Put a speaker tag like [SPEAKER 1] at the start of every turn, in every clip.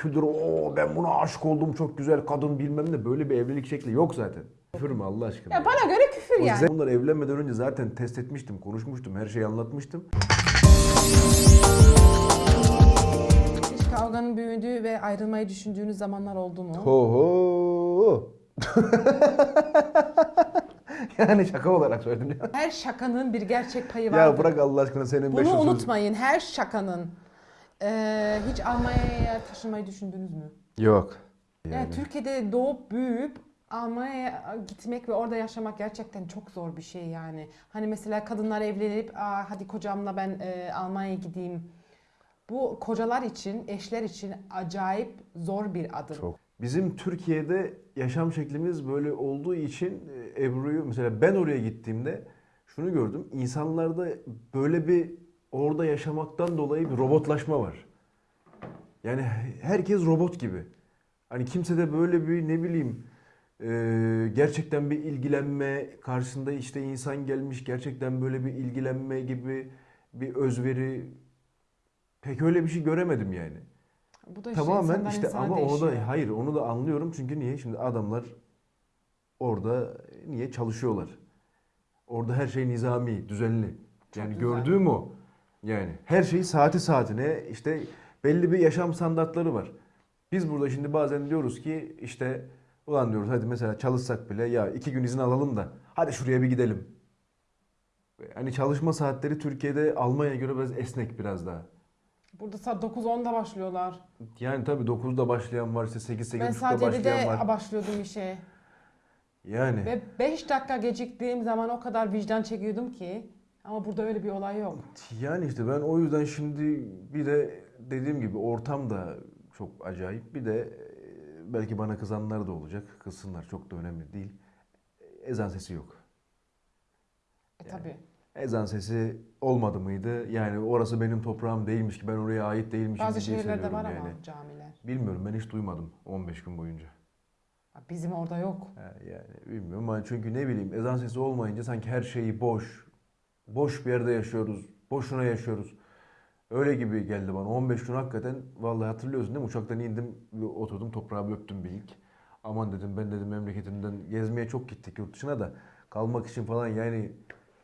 [SPEAKER 1] kültür o ben buna aşık oldum çok güzel kadın bilmem ne böyle bir evlilik şekli yok zaten. Küfür mü Allah aşkına?
[SPEAKER 2] Ya bana göre küfür yani.
[SPEAKER 1] Bunlar evlenmeden önce zaten test etmiştim, konuşmuştum, her şeyi anlatmıştım.
[SPEAKER 2] Hiç kavganın büyüdüğü ve ayrılmayı düşündüğünüz zamanlar oldu mu?
[SPEAKER 1] Ho ho. yani şaka olarak söyledim ya.
[SPEAKER 2] Her şakanın bir gerçek payı vardır.
[SPEAKER 1] Ya bırak Allah aşkına senin 500
[SPEAKER 2] Bunu unutmayın. Her şakanın. Ee, hiç Almanya'ya taşınmayı düşündünüz mü?
[SPEAKER 1] Yok.
[SPEAKER 2] Yani. Türkiye'de doğup büyüyüp Almanya'ya gitmek ve orada yaşamak gerçekten çok zor bir şey yani. Hani mesela kadınlar evlenip Aa, hadi kocamla ben e, Almanya'ya gideyim. Bu kocalar için, eşler için acayip zor bir adım.
[SPEAKER 1] Çok. Bizim Türkiye'de yaşam şeklimiz böyle olduğu için e, Ebru'yu mesela ben oraya gittiğimde şunu gördüm. İnsanlarda böyle bir orada yaşamaktan dolayı bir robotlaşma var. Yani herkes robot gibi. Hani kimse de böyle bir ne bileyim e, gerçekten bir ilgilenme karşısında işte insan gelmiş gerçekten böyle bir ilgilenme gibi bir özveri pek öyle bir şey göremedim yani.
[SPEAKER 2] Bu da
[SPEAKER 1] Tamamen işte ama onu
[SPEAKER 2] değişiyor.
[SPEAKER 1] da hayır onu da anlıyorum çünkü niye şimdi adamlar orada niye çalışıyorlar? Orada her şey nizami, düzenli. Yani
[SPEAKER 2] güzel.
[SPEAKER 1] gördüğüm o. Yani her şey saati saatine işte belli bir yaşam standartları var. Biz burada şimdi bazen diyoruz ki işte ulan diyoruz hadi mesela çalışsak bile ya iki gün izin alalım da hadi şuraya bir gidelim. Hani çalışma saatleri Türkiye'de Almanya'ya göre biraz esnek biraz daha.
[SPEAKER 2] Burada saat 9-10'da başlıyorlar.
[SPEAKER 1] Yani tabii 9'da başlayan var işte 8
[SPEAKER 2] ben
[SPEAKER 1] 8.30'da
[SPEAKER 2] saat
[SPEAKER 1] başlayan
[SPEAKER 2] 7'de
[SPEAKER 1] var.
[SPEAKER 2] başlıyordum işe.
[SPEAKER 1] Yani
[SPEAKER 2] Ve 5 dakika geciktiğim zaman o kadar vicdan çekiyordum ki. Ama burada öyle bir olay yok.
[SPEAKER 1] yani işte ben o yüzden şimdi bir de dediğim gibi ortam da çok acayip. Bir de e, belki bana kızanlar da olacak. Kızsınlar çok da önemli değil. Ezan sesi yok.
[SPEAKER 2] E tabi.
[SPEAKER 1] Ezan sesi olmadı mıydı? Yani orası benim toprağım değilmiş ki ben oraya ait değilmişim
[SPEAKER 2] Bazı şehirlerde var
[SPEAKER 1] yani.
[SPEAKER 2] ama camiler.
[SPEAKER 1] Bilmiyorum ben hiç duymadım 15 gün boyunca.
[SPEAKER 2] Bizim orada yok.
[SPEAKER 1] Yani bilmiyorum ama çünkü ne bileyim ezan sesi olmayınca sanki her şeyi boş. Boş bir yerde yaşıyoruz. Boşuna yaşıyoruz. Öyle gibi geldi bana. 15 gün hakikaten vallahi hatırlıyorsun değil mi? Uçaktan indim oturdum toprağa bir öptüm bir ilk. Aman dedim ben dedim memleketimden gezmeye çok gittik yurt dışına da kalmak için falan yani
[SPEAKER 2] E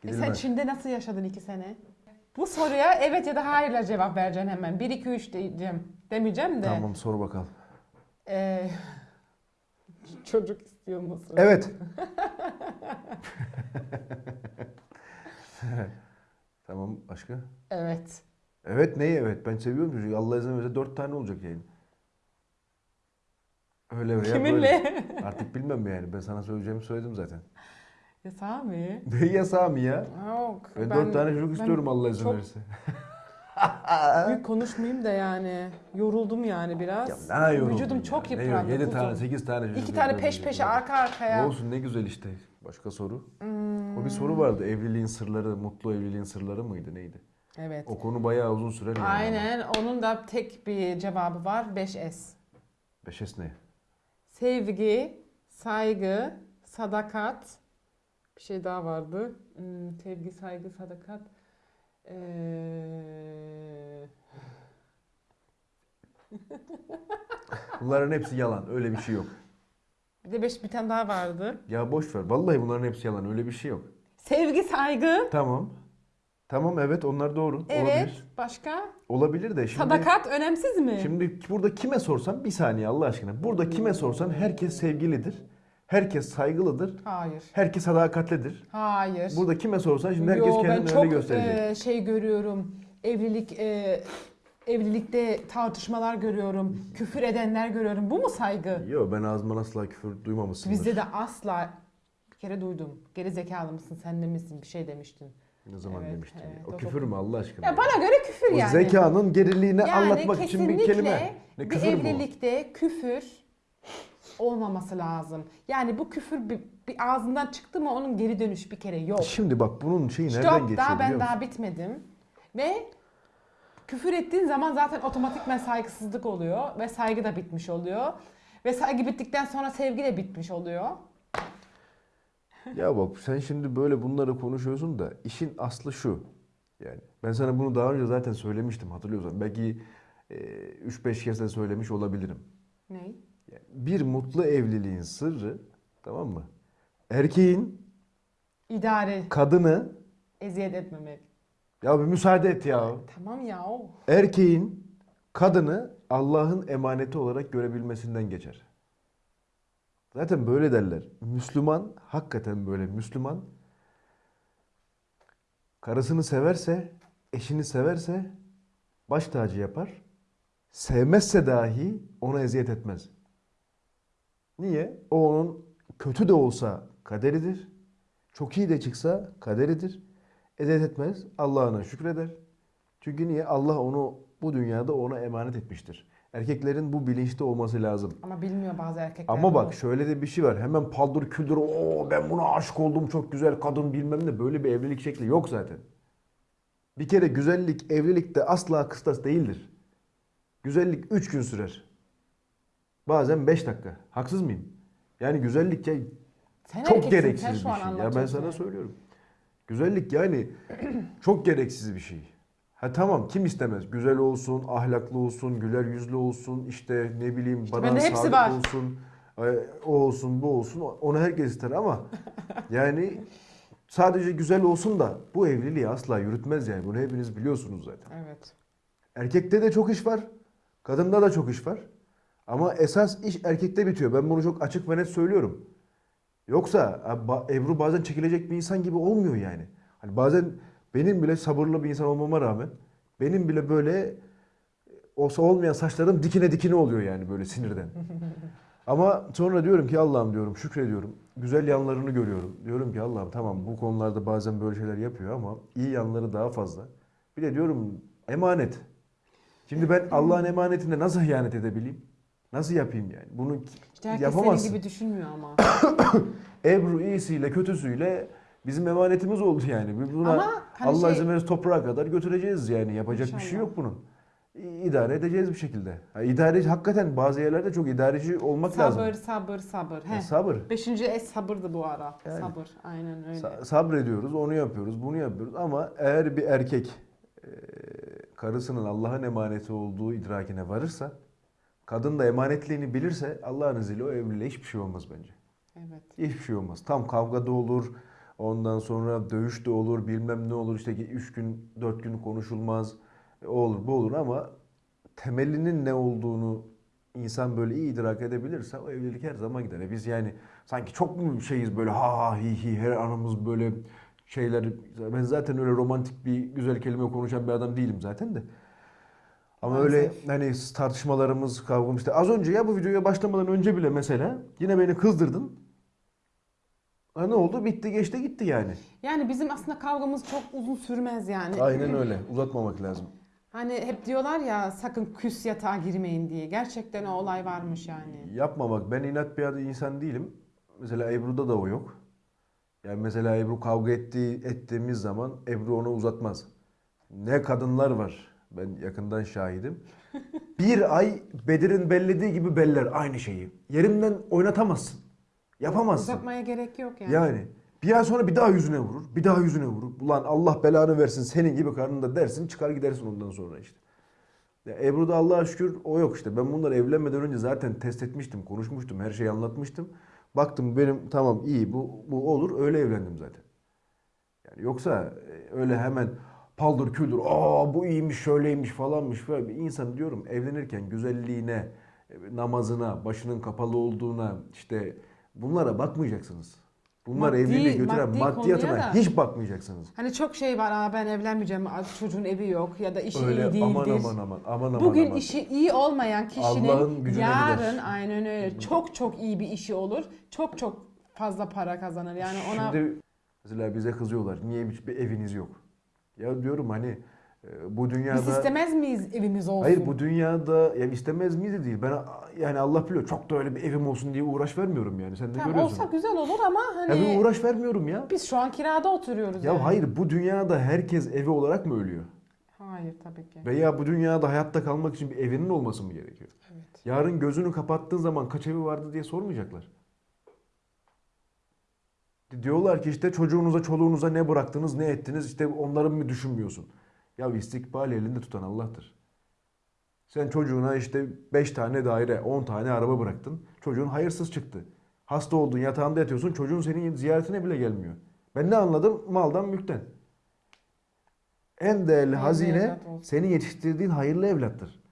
[SPEAKER 2] sen
[SPEAKER 1] gidilmez.
[SPEAKER 2] Çin'de nasıl yaşadın iki sene? Bu soruya evet ya da hayırla cevap vereceksin hemen. 1 2 3 diyeceğim. Demeyeceğim de.
[SPEAKER 1] Tamam sor bakalım.
[SPEAKER 2] Ee, çocuk istiyor musun?
[SPEAKER 1] Evet. tamam başka?
[SPEAKER 2] Evet.
[SPEAKER 1] Evet neyi evet ben seviyorum çocuğu. Allah izin verirse dört tane olacak yani. Öyle veya
[SPEAKER 2] Kiminle?
[SPEAKER 1] böyle. Artık bilmem yani. Ben sana söyleyeceğimi söyledim zaten.
[SPEAKER 2] Ya Sami.
[SPEAKER 1] Ne yasağı mı ya?
[SPEAKER 2] Yok.
[SPEAKER 1] Ben, dört tane çocuk istiyorum Allah izin
[SPEAKER 2] çok-
[SPEAKER 1] verirse.
[SPEAKER 2] Büyük konuşmayayım da yani. Yoruldum yani biraz.
[SPEAKER 1] Ya ne yoruldun
[SPEAKER 2] Vücudum
[SPEAKER 1] ya?
[SPEAKER 2] çok
[SPEAKER 1] Ne
[SPEAKER 2] yıprandı.
[SPEAKER 1] Yedi tane, sekiz tane çocuk
[SPEAKER 2] İki tane peş peşe arka arkaya.
[SPEAKER 1] Olsun ne güzel işte. Başka soru.
[SPEAKER 2] Hmm,
[SPEAKER 1] O bir soru vardı. Evliliğin sırları, mutlu evliliğin sırları mıydı neydi?
[SPEAKER 2] Evet.
[SPEAKER 1] O konu bayağı uzun sürer yani.
[SPEAKER 2] Aynen. Onun da tek bir cevabı var. 5S.
[SPEAKER 1] Beşes ne?
[SPEAKER 2] Sevgi, saygı, sadakat. Bir şey daha vardı. Hmm, sevgi, saygı, sadakat. Ee...
[SPEAKER 1] Bunların hepsi yalan. Öyle bir şey yok.
[SPEAKER 2] Bir de beş bir tane daha vardı.
[SPEAKER 1] Ya boş ver. Vallahi bunların hepsi yalan. Öyle bir şey yok.
[SPEAKER 2] Sevgi, saygı.
[SPEAKER 1] Tamam. Tamam evet onlar doğru.
[SPEAKER 2] Evet.
[SPEAKER 1] Olabilir.
[SPEAKER 2] Başka?
[SPEAKER 1] Olabilir de şimdi
[SPEAKER 2] Sadakat önemsiz mi?
[SPEAKER 1] şimdi burada kime sorsan bir saniye Allah aşkına. Burada kime sorsan herkes sevgilidir. Herkes saygılıdır.
[SPEAKER 2] Hayır.
[SPEAKER 1] Herkes sadakatlidir.
[SPEAKER 2] Hayır.
[SPEAKER 1] Burada kime sorsan şimdi herkes
[SPEAKER 2] Yo, ben
[SPEAKER 1] kendini
[SPEAKER 2] çok
[SPEAKER 1] öyle gösterecek.
[SPEAKER 2] e, şey görüyorum. Evlilik e, evlilikte tartışmalar görüyorum. Küfür edenler görüyorum. Bu mu saygı?
[SPEAKER 1] Yok ben ağzımdan asla küfür duymamışsındır.
[SPEAKER 2] Bizde de asla bir kere duydum. Geri zekalı mısın sen de misin bir şey demiştin.
[SPEAKER 1] Ne zaman
[SPEAKER 2] Evet,
[SPEAKER 1] demiştin?
[SPEAKER 2] evet,
[SPEAKER 1] o
[SPEAKER 2] o
[SPEAKER 1] küfür mü Allah aşkına?
[SPEAKER 2] Ya bana göre küfür
[SPEAKER 1] o
[SPEAKER 2] yani.
[SPEAKER 1] zekanın geriliğini
[SPEAKER 2] yani
[SPEAKER 1] anlatmak için bir kelime. Ne
[SPEAKER 2] bir
[SPEAKER 1] küfür o?
[SPEAKER 2] evlilikte küfür olmaması lazım. Yani bu küfür bir, bir ağzından çıktı mı onun geri dönüş bir kere yok.
[SPEAKER 1] Şimdi bak bunun şeyi nereden
[SPEAKER 2] Stop
[SPEAKER 1] geçiyor
[SPEAKER 2] daha ben daha bitmedim. Ve küfür ettiğin zaman zaten otomatikman saygısızlık oluyor ve saygı da bitmiş oluyor. Ve saygı bittikten sonra sevgi de bitmiş oluyor.
[SPEAKER 1] Ya bak sen şimdi böyle bunları konuşuyorsun da işin aslı şu. Yani ben sana bunu daha önce zaten söylemiştim hatırlıyorsan. Belki e, 3-5 kez de söylemiş olabilirim.
[SPEAKER 2] Ne?
[SPEAKER 1] Yani bir mutlu evliliğin sırrı tamam mı? Erkeğin
[SPEAKER 2] İdare,
[SPEAKER 1] kadını
[SPEAKER 2] eziyet etmemek.
[SPEAKER 1] Ya bir müsaade et ya.
[SPEAKER 2] Tamam ya o.
[SPEAKER 1] Erkeğin kadını Allah'ın emaneti olarak görebilmesinden geçer. Zaten böyle derler. Müslüman, hakikaten böyle Müslüman karısını severse, eşini severse baş tacı yapar. Sevmezse dahi ona eziyet etmez. Niye? O onun kötü de olsa kaderidir. Çok iyi de çıksa kaderidir. Eziyet etmez. Allah'ına şükreder. Çünkü niye? Allah onu bu dünyada ona emanet etmiştir. Erkeklerin bu bilinçte olması lazım.
[SPEAKER 2] Ama bilmiyor bazı erkekler.
[SPEAKER 1] Ama bak
[SPEAKER 2] bunu.
[SPEAKER 1] şöyle de bir şey var. Hemen paldır küldür o ben buna aşık oldum çok güzel kadın bilmem ne böyle bir evlilik şekli yok zaten. Bir kere güzellik evlilikte asla kıstas değildir. Güzellik 3 gün sürer. Bazen 5 dakika. Haksız mıyım? Yani güzellik ya
[SPEAKER 2] Sen
[SPEAKER 1] çok gereksiz
[SPEAKER 2] sen
[SPEAKER 1] bir şey. Ya ben sana söylüyorum. Güzellik yani çok gereksiz bir şey. Ha tamam kim istemez? Güzel olsun, ahlaklı olsun, güler yüzlü olsun, işte ne bileyim bana
[SPEAKER 2] bende hepsi
[SPEAKER 1] sadık
[SPEAKER 2] var.
[SPEAKER 1] olsun, e, o olsun, bu olsun. Onu herkes ister ama yani sadece güzel olsun da bu evliliği asla yürütmez yani. Bunu hepiniz biliyorsunuz zaten.
[SPEAKER 2] Evet.
[SPEAKER 1] Erkekte de çok iş var. Kadında da çok iş var. Ama esas iş erkekte bitiyor. Ben bunu çok açık ve net söylüyorum. Yoksa Ebru bazen çekilecek bir insan gibi olmuyor yani. Hani bazen benim bile sabırlı bir insan olmama rağmen benim bile böyle olsa olmayan saçlarım dikine dikine oluyor yani böyle sinirden. Ama sonra diyorum ki Allah'ım diyorum şükrediyorum. Güzel yanlarını görüyorum. Diyorum ki Allah'ım tamam bu konularda bazen böyle şeyler yapıyor ama iyi yanları daha fazla. Bir de diyorum emanet. Şimdi ben Allah'ın emanetine nasıl ihanet edebileyim? Nasıl yapayım yani? Bunu
[SPEAKER 2] İşte herkes
[SPEAKER 1] yapamazsın.
[SPEAKER 2] senin gibi düşünmüyor ama.
[SPEAKER 1] Ebru iyisiyle kötüsüyle bizim emanetimiz oldu yani. Buna
[SPEAKER 2] Ama hani
[SPEAKER 1] Allah
[SPEAKER 2] şey-
[SPEAKER 1] izin verirse toprağa kadar götüreceğiz yani. Yapacak bir şey
[SPEAKER 2] İnşallah.
[SPEAKER 1] yok bunun. İdare edeceğiz bir şekilde. Ha, idareci hakikaten bazı yerlerde çok idareci olmak lazım.
[SPEAKER 2] sabır, sabır, sabır. Heh.
[SPEAKER 1] sabır.
[SPEAKER 2] Beşinci es sabırdı bu ara.
[SPEAKER 1] Yani.
[SPEAKER 2] Sabır. Aynen öyle.
[SPEAKER 1] Sa- sabrediyoruz, onu yapıyoruz, bunu yapıyoruz ama eğer bir erkek e, karısının Allah'ın emaneti olduğu idrakine varırsa, kadın da emanetliğini bilirse Allah'ın izniyle o evliliğe hiçbir şey olmaz bence.
[SPEAKER 2] evet.
[SPEAKER 1] Hiçbir şey olmaz. Tam kavga da olur. Ondan sonra dövüş de olur. Bilmem ne olur. İşte 3 gün 4 gün konuşulmaz. O olur bu olur ama temelinin ne olduğunu insan böyle iyi idrak edebilirse o evlilik her zaman gider. E Biz yani sanki çok mu şeyiz böyle ha ha hi hi her anımız böyle şeyler. Ben zaten öyle romantik bir güzel kelime konuşan bir adam değilim zaten de. Ama
[SPEAKER 2] Maalesef.
[SPEAKER 1] öyle hani tartışmalarımız, kavgam işte az önce ya bu videoya başlamadan önce bile mesela yine beni kızdırdın. Ha ne oldu? Bitti geçti gitti yani.
[SPEAKER 2] Yani bizim aslında kavgamız çok uzun sürmez yani.
[SPEAKER 1] Aynen öyle. Uzatmamak lazım.
[SPEAKER 2] Hani hep diyorlar ya sakın küs yatağa girmeyin diye. Gerçekten o olay varmış yani.
[SPEAKER 1] Yapmamak. Ben inat bir insan değilim. Mesela Ebru'da da o yok. Yani mesela Ebru kavga ettiği, ettiğimiz zaman Ebru onu uzatmaz. Ne kadınlar var. Ben yakından şahidim. Bir ay Bedir'in bellediği gibi beller aynı şeyi. Yerinden oynatamazsın. Yapamazsın.
[SPEAKER 2] Uzatmaya gerek yok yani.
[SPEAKER 1] Yani bir ay sonra bir daha yüzüne vurur. Bir daha yüzüne vurur. Ulan Allah belanı versin senin gibi karnında dersin çıkar gidersin ondan sonra işte. Ya Ebru'da Allah'a şükür o yok işte. Ben bunları evlenmeden önce zaten test etmiştim, konuşmuştum, her şeyi anlatmıştım. Baktım benim tamam iyi bu, bu olur öyle evlendim zaten. Yani yoksa e, öyle hemen paldır küldür aa bu iyiymiş şöyleymiş falanmış böyle bir insan diyorum evlenirken güzelliğine, namazına, başının kapalı olduğuna işte bunlara bakmayacaksınız. Bunlar
[SPEAKER 2] Maddi-
[SPEAKER 1] evliliği götüren
[SPEAKER 2] maddi
[SPEAKER 1] maddiyatına
[SPEAKER 2] da-
[SPEAKER 1] hiç bakmayacaksınız.
[SPEAKER 2] Hani çok şey var Aa, ben evlenmeyeceğim çocuğun evi yok ya da işi
[SPEAKER 1] Öyle
[SPEAKER 2] iyi değildir.
[SPEAKER 1] aman aman aman aman aman
[SPEAKER 2] Bugün
[SPEAKER 1] aman.
[SPEAKER 2] işi iyi olmayan kişinin yarın
[SPEAKER 1] gider.
[SPEAKER 2] aynen öyle çok çok iyi bir işi olur. Çok çok fazla para kazanır. Yani ona
[SPEAKER 1] Şimdi mesela bize kızıyorlar. Niye hiçbir eviniz yok? Ya diyorum hani e, bu dünyada...
[SPEAKER 2] biz istemez miyiz evimiz olsun?
[SPEAKER 1] Hayır bu dünyada ya istemez miyiz de değil. Ben yani Allah biliyor çok da öyle bir evim olsun diye uğraş vermiyorum yani. Sen de
[SPEAKER 2] Tamam,
[SPEAKER 1] görüyorsun.
[SPEAKER 2] olsa güzel olur ama
[SPEAKER 1] Ya
[SPEAKER 2] hani
[SPEAKER 1] bir uğraş vermiyorum ya.
[SPEAKER 2] biz şu an kirada oturuyoruz
[SPEAKER 1] Ya
[SPEAKER 2] yani.
[SPEAKER 1] hayır bu dünyada herkes evi olarak mı ölüyor?
[SPEAKER 2] Hayır tabii ki.
[SPEAKER 1] Veya bu dünyada hayatta kalmak için bir evinin olması mı gerekiyor?
[SPEAKER 2] Evet.
[SPEAKER 1] Yarın gözünü kapattığın zaman kaç evi vardı diye sormayacaklar. Diyorlar ki işte çocuğunuza, çoluğunuza ne bıraktınız, ne ettiniz işte onları mı düşünmüyorsun? Ya istikbal elinde tutan Allah'tır. Sen çocuğuna işte 5 tane daire, 10 tane araba bıraktın. Çocuğun hayırsız çıktı. Hasta oldun, yatağında yatıyorsun. Çocuğun senin ziyaretine bile gelmiyor. Ben ne anladım? Maldan mülkten. En değerli hazine senin yetiştirdiğin hayırlı evlattır.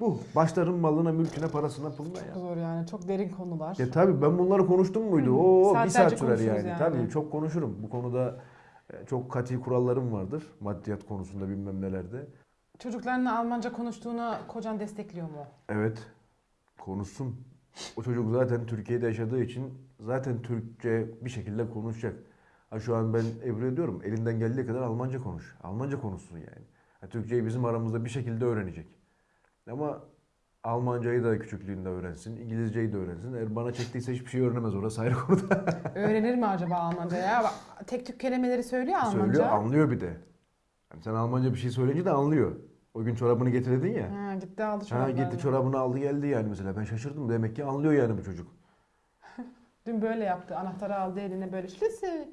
[SPEAKER 1] Bu. Başların malına, mülküne, parasına, puluna ya.
[SPEAKER 2] Çok zor yani. Çok derin konular.
[SPEAKER 1] Ya tabii ben bunları konuştum muydu?
[SPEAKER 2] Hı,
[SPEAKER 1] Oo bir saat sürer yani.
[SPEAKER 2] yani.
[SPEAKER 1] Tabii çok konuşurum. Bu konuda e, çok katı kurallarım vardır. Maddiyat konusunda bilmem nelerde.
[SPEAKER 2] Çocuklarınla Almanca konuştuğunu kocan destekliyor mu?
[SPEAKER 1] Evet. Konuşsun. O çocuk zaten Türkiye'de yaşadığı için zaten Türkçe bir şekilde konuşacak. Ha şu an ben Ebru'ya diyorum elinden geldiği kadar Almanca konuş. Almanca konuşsun yani. Ha, Türkçeyi bizim aramızda bir şekilde öğrenecek. Ama Almancayı da küçüklüğünde öğrensin, İngilizceyi de öğrensin. Eğer bana çektiyse hiçbir şey öğrenemez orası ayrı konuda.
[SPEAKER 2] Öğrenir mi acaba Almanca ya? Tek tük kelimeleri söylüyor Almanca.
[SPEAKER 1] Söylüyor, anlıyor bir de. Yani sen Almanca bir şey söyleyince de anlıyor. O gün çorabını getirdin ya.
[SPEAKER 2] Ha, gitti aldı
[SPEAKER 1] Ha
[SPEAKER 2] çoraplarını.
[SPEAKER 1] gitti çorabını aldı geldi yani mesela. Ben şaşırdım. Demek ki anlıyor yani bu çocuk.
[SPEAKER 2] Dün böyle yaptı. Anahtarı aldı eline böyle Schlüssel.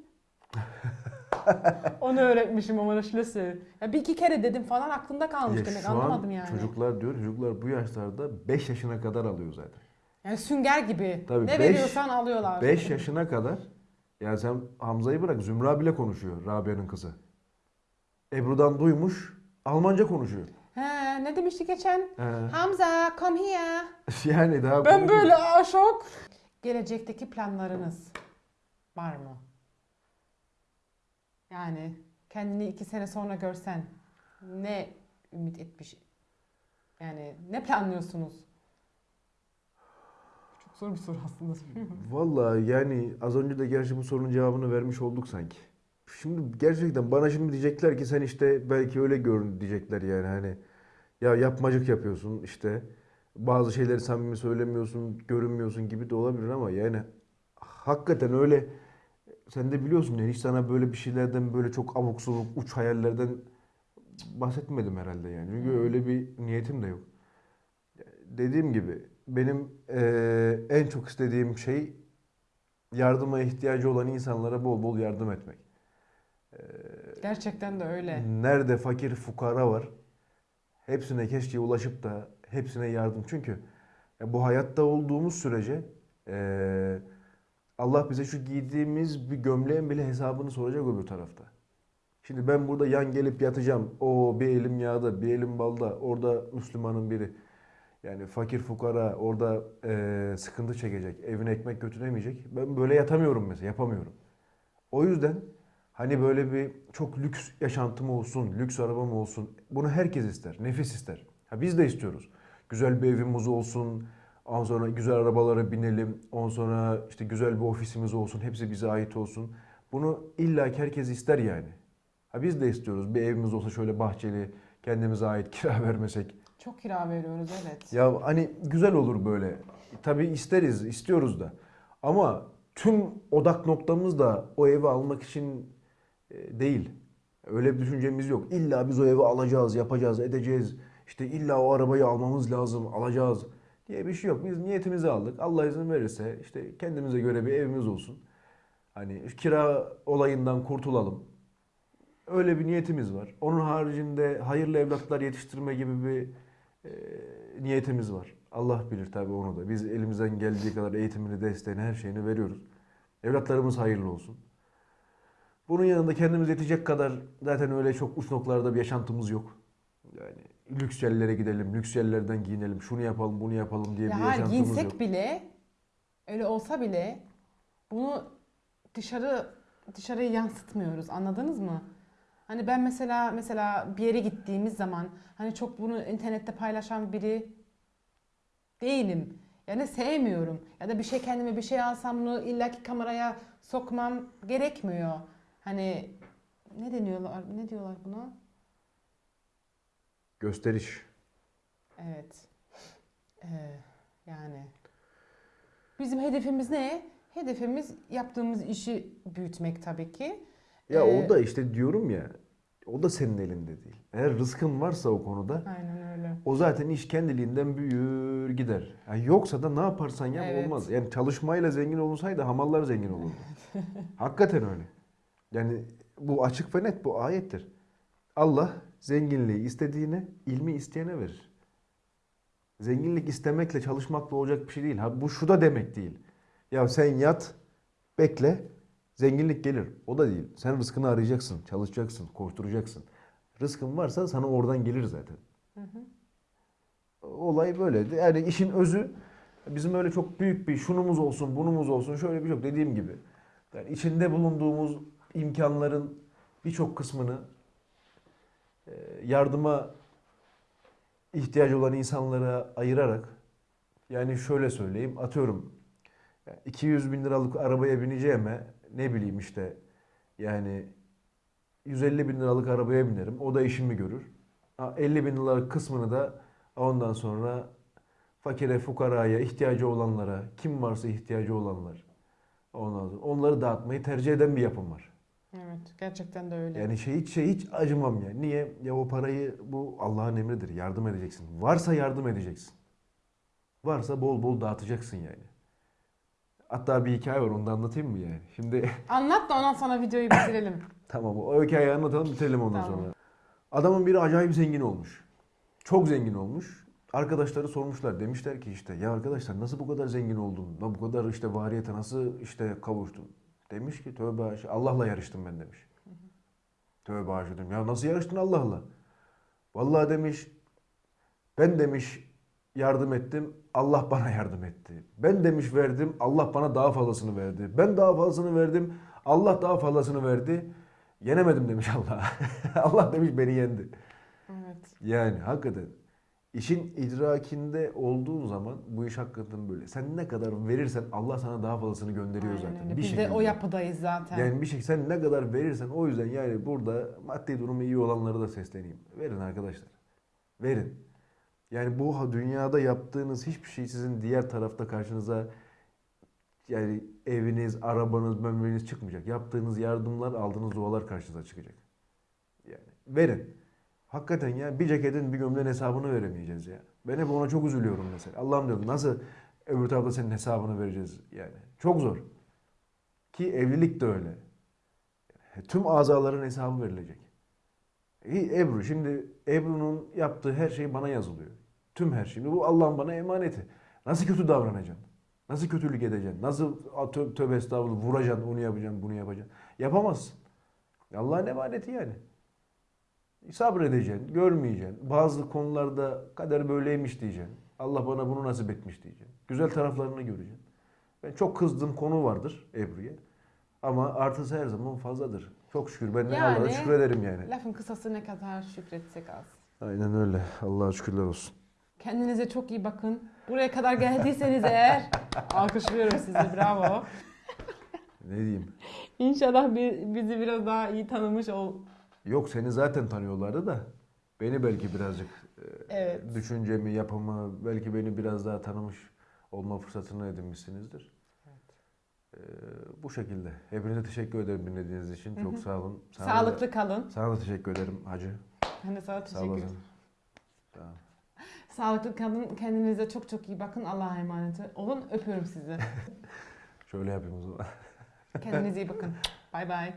[SPEAKER 2] Onu öğretmişim ama Schlüssel. Ya bir iki kere dedim falan aklımda kalmış
[SPEAKER 1] Ya
[SPEAKER 2] demek anlamadım yani.
[SPEAKER 1] Çocuklar diyor, çocuklar bu yaşlarda 5 yaşına kadar alıyor zaten.
[SPEAKER 2] Yani sünger gibi.
[SPEAKER 1] Tabii
[SPEAKER 2] ne
[SPEAKER 1] beş-
[SPEAKER 2] veriyorsan alıyorlar.
[SPEAKER 1] 5 yaşına kadar ya sen Hamza'yı bırak Zümra bile konuşuyor Rabia'nın kızı. Ebru'dan duymuş Almanca konuşuyor.
[SPEAKER 2] He, ne demişti geçen?
[SPEAKER 1] He.
[SPEAKER 2] Hamza come here.
[SPEAKER 1] yani daha
[SPEAKER 2] Ben böyle aa, şok. Gelecekteki planlarınız var mı? Yani kendini iki sene sonra görsen ne ümit etmiş? Yani ne planlıyorsunuz? Çok zor bir soru aslında.
[SPEAKER 1] Vallahi yani az önce de gerçi bu sorunun cevabını vermiş olduk sanki. Şimdi gerçekten bana şimdi diyecekler ki sen işte belki öyle görün diyecekler yani hani ya yapmacık yapıyorsun işte bazı şeyleri samimi söylemiyorsun, görünmüyorsun gibi de olabilir ama yani hakikaten öyle sen de biliyorsun yani hiç sana böyle bir şeylerden böyle çok abuk subuk uç hayallerden bahsetmedim herhalde yani. Çünkü öyle bir niyetim de yok. Dediğim gibi benim eee, en çok istediğim şey yardıma ihtiyacı olan insanlara bol bol yardım etmek.
[SPEAKER 2] Gerçekten de öyle.
[SPEAKER 1] Nerede fakir fukara var hepsine keşke ulaşıp da hepsine yardım. Çünkü bu hayatta olduğumuz sürece eee, Allah bize şu giydiğimiz bir gömleğin bile hesabını soracak öbür tarafta. Şimdi ben burada yan gelip yatacağım. O bir elim yağda, bir elim balda. Orada Müslümanın biri. Yani fakir fukara orada eee, sıkıntı çekecek. Evine ekmek götüremeyecek. Ben böyle yatamıyorum mesela. Yapamıyorum. O yüzden hani böyle bir çok lüks yaşantım olsun, lüks arabam olsun. Bunu herkes ister. Nefis ister. Ha biz de istiyoruz. Güzel bir evimiz olsun. Ondan sonra güzel arabalara binelim. Ondan sonra işte güzel bir ofisimiz olsun. Hepsi bize ait olsun. Bunu illa ki herkes ister yani. Ha biz de istiyoruz. Bir evimiz olsa şöyle bahçeli, kendimize ait kira vermesek.
[SPEAKER 2] Çok kira veriyoruz evet.
[SPEAKER 1] Ya hani güzel olur böyle. Tabii isteriz, istiyoruz da. Ama tüm odak noktamız da o evi almak için e, değil. Öyle bir düşüncemiz yok. İlla biz o evi alacağız, yapacağız, edeceğiz. İşte illa o arabayı almamız lazım, alacağız diye bir şey yok. Biz niyetimizi aldık. Allah izin verirse işte kendimize göre bir evimiz olsun. Hani kira olayından kurtulalım. Öyle bir niyetimiz var. Onun haricinde hayırlı evlatlar yetiştirme gibi bir e, niyetimiz var. Allah bilir tabii onu da. Biz elimizden geldiği kadar eğitimini, desteğini, her şeyini veriyoruz. Evlatlarımız hayırlı olsun. Bunun yanında kendimiz yetecek kadar zaten öyle çok uç noktalarda bir yaşantımız yok. Yani lüks yerlere gidelim, lüks yerlerden giyinelim, şunu yapalım, bunu yapalım diye
[SPEAKER 2] Ya
[SPEAKER 1] bir yaşantımız
[SPEAKER 2] giyinsek
[SPEAKER 1] yok.
[SPEAKER 2] bile öyle olsa bile bunu dışarı dışarıya yansıtmıyoruz. Anladınız mı? Hani ben mesela mesela bir yere gittiğimiz zaman hani çok bunu internette paylaşan biri değilim. Yani sevmiyorum. Ya da bir şey kendime bir şey alsam bunu illaki kameraya sokmam gerekmiyor. Hani ne deniyorlar? Ne diyorlar buna?
[SPEAKER 1] Gösteriş.
[SPEAKER 2] Evet. Ee, yani bizim hedefimiz ne? Hedefimiz yaptığımız işi büyütmek tabii ki.
[SPEAKER 1] Ya
[SPEAKER 2] Ee,
[SPEAKER 1] o da işte diyorum ya, o da senin elinde değil. Eğer rızkın varsa o konuda
[SPEAKER 2] Aynen öyle.
[SPEAKER 1] O zaten iş kendiliğinden büyür gider. Yani yoksa da ne yaparsan yap
[SPEAKER 2] Evet.
[SPEAKER 1] olmaz. Yani çalışmayla zengin olunsaydı hamallar zengin olurdu. Hakikaten öyle. Yani bu açık ve net bu ayettir. Allah zenginliği istediğine, ilmi isteyene verir. Zenginlik istemekle çalışmakla olacak bir şey değil. Ha bu şu da demek değil. Ya sen yat, bekle, zenginlik gelir. O da değil. Sen rızkını arayacaksın, çalışacaksın, koşturacaksın. Rızkın varsa sana oradan gelir zaten. Olay böyle. Yani işin özü bizim öyle çok büyük bir şunumuz olsun, bunumuz olsun şöyle bir şey yok. Dediğim gibi. Yani içinde bulunduğumuz imkanların birçok kısmını yardıma ihtiyacı olan insanlara ayırarak yani şöyle söyleyeyim atıyorum yani 200 bin liralık arabaya bineceğime ne bileyim işte yani 150 bin liralık arabaya binerim. O da işimi görür. Ha, 50 bin liralık kısmını da ondan sonra fakire, fukaraya, ihtiyacı olanlara, kim varsa ihtiyacı olanlar. Ondan onları dağıtmayı tercih eden bir yapım var.
[SPEAKER 2] Evet gerçekten de öyle.
[SPEAKER 1] Yani şey hiç şey hiç acımam ya. Niye? Ya o parayı bu Allah'ın emridir. Yardım edeceksin. Varsa yardım edeceksin. Varsa bol bol dağıtacaksın yani. Hatta bir hikaye var onu anlatayım mı yani? Şimdi
[SPEAKER 2] Anlat da ondan sonra videoyu bitirelim.
[SPEAKER 1] tamam o hikayeyi anlatalım bitirelim ondan
[SPEAKER 2] Tamam.
[SPEAKER 1] sonra. Adamın biri acayip zengin olmuş. Çok zengin olmuş. Arkadaşları sormuşlar. Demişler ki işte ya arkadaşlar nasıl bu kadar zengin oldun? Bu kadar işte variyete nasıl işte kavuştun? Demiş ki tövbe haşa, Allah'la yarıştım ben demiş. Tövbe haşa dedim. Ya nasıl yarıştın Allah'la? Vallahi demiş ben demiş yardım ettim. Allah bana yardım etti. Ben demiş verdim. Allah bana daha fazlasını verdi. Ben daha fazlasını verdim. Allah daha fazlasını verdi. Yenemedim demiş Allah. Allah demiş beni yendi.
[SPEAKER 2] Evet.
[SPEAKER 1] Yani hakikaten işin idrakinde olduğun zaman bu iş hakikaten böyle. Sen ne kadar verirsen Allah sana daha fazlasını gönderiyor
[SPEAKER 2] Aynen
[SPEAKER 1] zaten.
[SPEAKER 2] öyle.
[SPEAKER 1] Bir
[SPEAKER 2] Biz de
[SPEAKER 1] şekilde.
[SPEAKER 2] o yapıdayız zaten.
[SPEAKER 1] Yani bir şey sen ne kadar verirsen o yüzden yani burada maddi durumu iyi olanlara da sesleneyim. Verin arkadaşlar. Verin. Yani bu dünyada yaptığınız hiçbir şey sizin diğer tarafta karşınıza yani eviniz, arabanız, memleniz çıkmayacak. Yaptığınız yardımlar, aldığınız dualar karşınıza çıkacak. Yani verin. Hakikaten ya bir ceketin bir gömleğin hesabını veremeyeceğiz ya. Ben hep ona çok üzülüyorum mesela. Allah'ım diyorum nasıl öbür tarafta senin hesabını vereceğiz yani. Çok zor. Ki evlilik de öyle. Tüm azaların hesabı verilecek. İyi, Ebru şimdi Ebru'nun yaptığı her şey bana yazılıyor. Tüm her şey. Bu Allah'ın bana emaneti. Nasıl kötü davranacaksın? Nasıl kötülük edeceksin? Nasıl tö- tövbe estağfurullah vuracaksın, onu yapacaksın, bunu yapacaksın? Yapamazsın. Allah'ın emaneti yani. Sabredeceksin, görmeyeceksin. Bazı konularda kader böyleymiş diyeceksin. Allah bana bunu nasip etmiş diyeceksin. Güzel taraflarını göreceksin. Ben çok kızdığım konu vardır Ebru'ya. Ama artısı her zaman fazladır. Çok şükür. Ben
[SPEAKER 2] Yani-
[SPEAKER 1] Allah'a şükür ederim yani.
[SPEAKER 2] Lafın kısası ne kadar şükretsek az.
[SPEAKER 1] Aynen öyle. Allah'a şükürler olsun.
[SPEAKER 2] Kendinize çok iyi bakın. Buraya kadar geldiyseniz eğer alkışlıyorum sizi. Bravo.
[SPEAKER 1] Ne diyeyim?
[SPEAKER 2] İnşallah bi- bizi biraz daha iyi tanımış ol.
[SPEAKER 1] Yok seni zaten tanıyorlardı da beni belki birazcık e,
[SPEAKER 2] Evet.
[SPEAKER 1] düşüncemi, yapımı belki beni biraz daha tanımış olma fırsatını edinmişsinizdir. E, bu şekilde. Hepinize teşekkür ederim dinlediğiniz için. Çok sağ olun. Sana da-
[SPEAKER 2] Sağlıklı kalın.
[SPEAKER 1] sana da teşekkür ederim hacı.
[SPEAKER 2] Ben de sana teşekkür ederim.
[SPEAKER 1] Sağ.
[SPEAKER 2] Sağlıklı kalın. Kendinize çok çok iyi bakın. Allah'a emanet olun. Öpüyorum sizi.
[SPEAKER 1] Şöyle yapayım o zaman.
[SPEAKER 2] Kendinize iyi bakın. Bay bay.